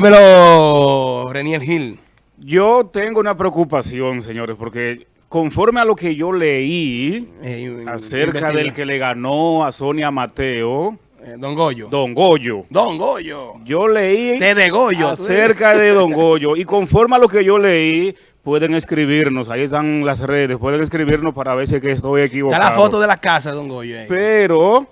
Dímelo, Renier Gil. Yo tengo una preocupación, señores, porque conforme a lo que yo leí Eh, acerca investiga. del que le ganó a Sonia Mateo, Eh, Don Goyo. Don Goyo, Don Goyo. yo leí De De Goyo. acerca de Don Goyo y conforme a lo que yo leí, pueden escribirnos, ahí están las redes, pueden escribirnos para ver si que estoy Está equivocado. la foto de la casa Don Goyo. ahí. Pero,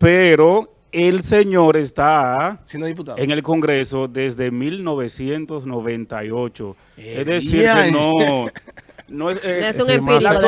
pero, el señor está Siendo diputado. en el Congreso desde 1998. Eh, es decir, que no... No es, eh, es un empírico la no,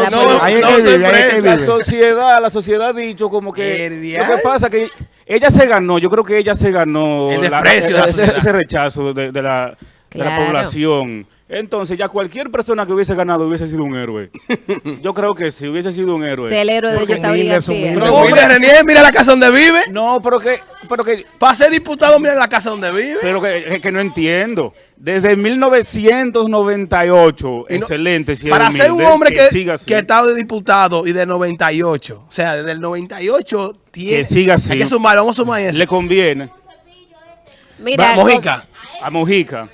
no sociedad, la sociedad ha dicho como que El lo que pasa que ella se ganó, yo creo que ella se ganó El la- desprecio de la ese, rechazo de, de la, de la población. Entonces ya cualquier persona que hubiese ganado hubiese sido un héroe. yo creo que sí, hubiese sido un héroe. Si el héroe de ellos habría. Pero mira, Renier, mira la casa donde vive. No, pero que, pero que, Para ser diputado, mira la casa donde vive. pero que, que- que no entiendo. Desde 1998, Y no- excelente. si para ser un hombre que, así. que está de diputado y de 98. O sea, desde el 98 tiene. Que siga así. Hay que sumar, vamos a sumar eso. le conviene Mira, Va, Mojica. a Mojica.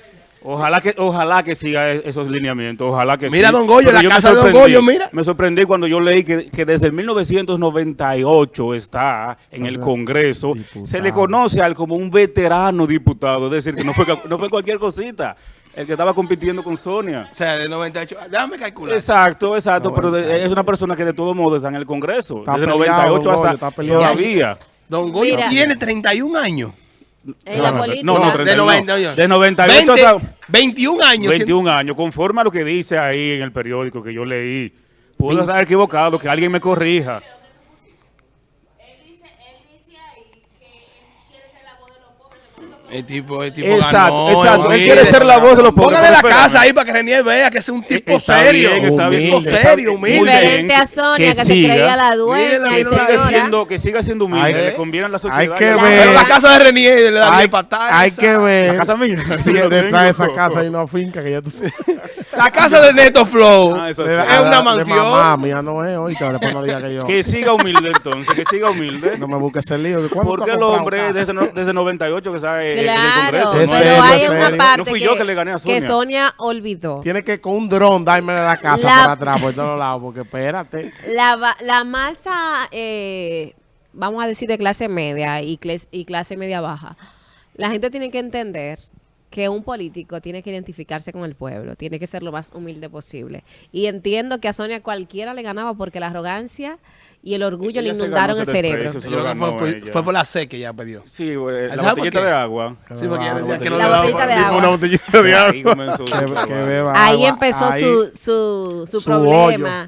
Ojalá que, ojalá que siga e- esos lineamientos, ojalá que Mira, sí. don Goyo, Pero la casa de don Goyo, mira. Me sorprendí cuando yo leí que, que desde el 1998 está en el sea, Congreso. diputado. Se le conoce a él como un veterano diputado, es decir, que no fue, no fue cualquier cosita. El que estaba compitiendo con Sonia. O sea, de 98. Déjame calcular. Exacto, exacto, pero de- es una persona que de todo modo está en el Congreso. Está desde peleado, 98 don Goyo, hasta está peleado. todavía. Don Goyo Mira. tiene 31 años. En la No, no, política. no, no, de 31. 98. De 98 20, hasta- 21 años. 21 años, conforme a lo que dice ahí en el periódico que yo leí. Puedo estar equivocado, que alguien me corrija. El tipo, el tipo Exacto, ganó, exacto. Él humilde. quiere ser la voz de los pobres. Póngale la casa ahí para que Renier vea que es un tipo Está serio. bien, está bien. Un tipo Humilde. serio, humilde. Diferente a Sonia, que, se siga. creía la dueña Que siga señora. siendo, que siga siendo humilde, Hay- le conviene a la sociedad. hay que la- ver- Pero la casa de Renier le da bien patada. hay esa. que ver. La casa mía. Yo detrás de esa casa hay una finca que ya tú sabes. La casa de Neto Flow. Ah, sí. De- Es de- una de mansión. mamá mía no es, después no diga que yo. Que siga humilde entonces, que siga humilde. No me busques ese lío. que ¿cuándo tú Porque el hombre desde, no- desde 98 que en el Claro, Congreso. Es no pero hay una parte No fui que, yo que le gané a que Sonia. Sonia olvidó. Tiene que con un dron darme la casa La- por atrás, por todos lados, porque espérate. La, va- la masa, eh, vamos a decir, de clase media y, y clase media baja, la gente tiene que entender que un político tiene que identificarse con el pueblo, tiene que ser lo más humilde posible. Y entiendo que a Sonia cualquiera le ganaba porque la arrogancia y el orgullo le Ella se inundaron ganó el cerebro. Yo ganó fue, por- ella. fue por la C que ya perdió. Sí, eh, la ¿Sabe por botellita de agua. Sí, porque ella decía que no La le daba botellita de para- agua. Una botellita de Ahí agua. comenzó. Que, Ahí empezó Ahí- su, su, su Su problema.